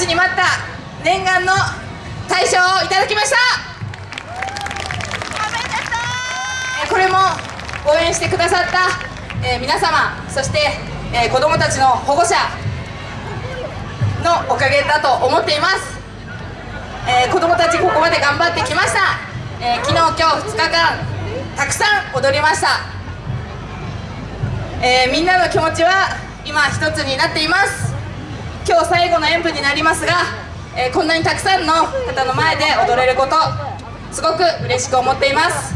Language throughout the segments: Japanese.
ちに待った念願の大賞をいただきました。これも応援してくださった、えー、皆様そして、えー、子どもたちの保護者のおかげだと思っています、えー、子どもたちここまで頑張ってきました、え昨日今日2日間たくさん踊りました、えみんなの気持ちは今一つになっています。今日最後の演舞になりますが、えこんなにたくさんの方の前で踊れることすごく嬉しく思っています。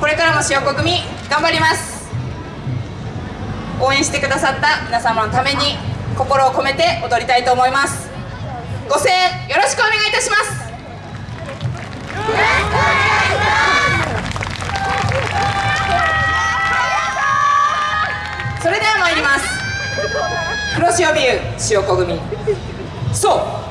これからも塩子組頑張ります。応援してくださった皆様のために心を込めて踊りたいと思います。ご声援よろしくお願いいたします。そ黒潮ビュー塩子組そう。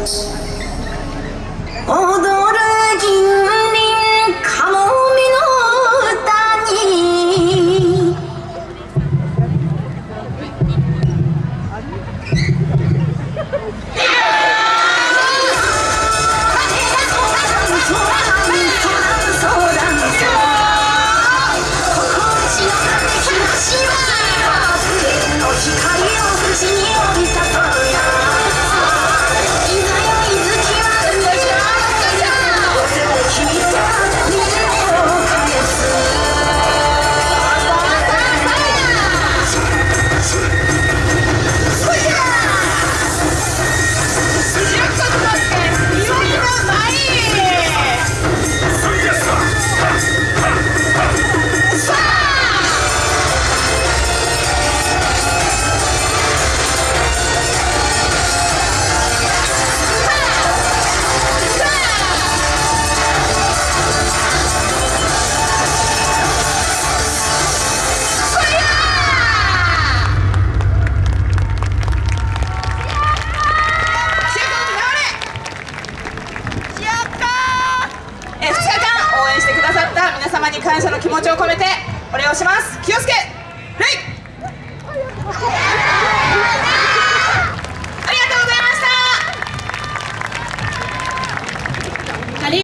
us. に感謝の気持ちを込めてお礼をします。清介